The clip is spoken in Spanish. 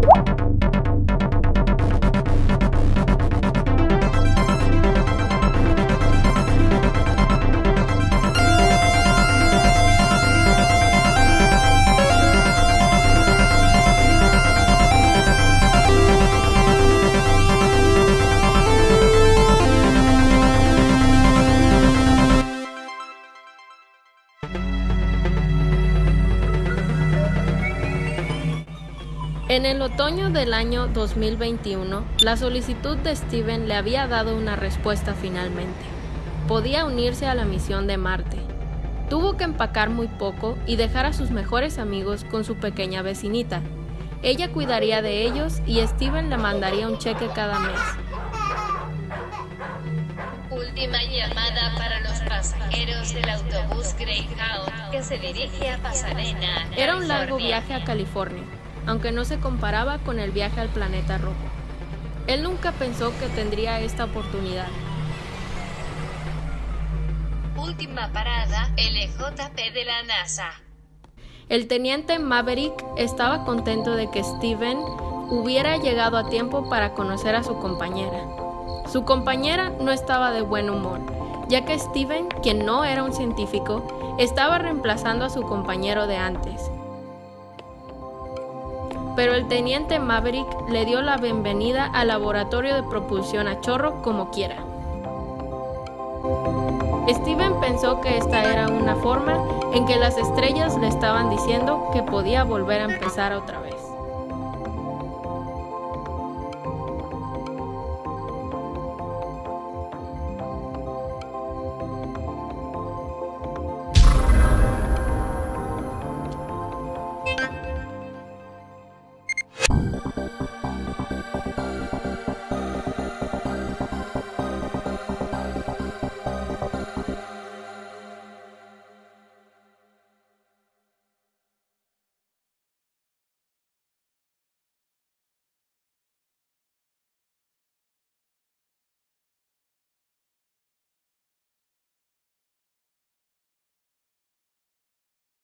What? En el otoño del año 2021, la solicitud de Steven le había dado una respuesta finalmente. Podía unirse a la misión de Marte. Tuvo que empacar muy poco y dejar a sus mejores amigos con su pequeña vecinita. Ella cuidaría de ellos y Steven le mandaría un cheque cada mes. Última llamada para los pasajeros del autobús Greyhound que se dirige a Pasadena. Era un largo viaje a California, aunque no se comparaba con el viaje al planeta rojo. Él nunca pensó que tendría esta oportunidad. Última parada, LJP de la NASA. El teniente Maverick estaba contento de que Steven hubiera llegado a tiempo para conocer a su compañera. Su compañera no estaba de buen humor, ya que Steven, quien no era un científico, estaba reemplazando a su compañero de antes. Pero el teniente Maverick le dio la bienvenida al laboratorio de propulsión a chorro como quiera. Steven pensó que esta era una forma en que las estrellas le estaban diciendo que podía volver a empezar otra vez.